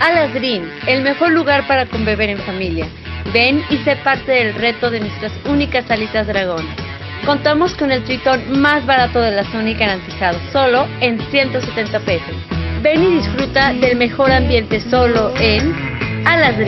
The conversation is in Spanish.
Alas el mejor lugar para conbeber en familia. Ven y sé parte del reto de nuestras únicas salitas dragón. Contamos con el tritón más barato de la zona y garantizado, solo en 170 pesos. Ven y disfruta del mejor ambiente solo en Alas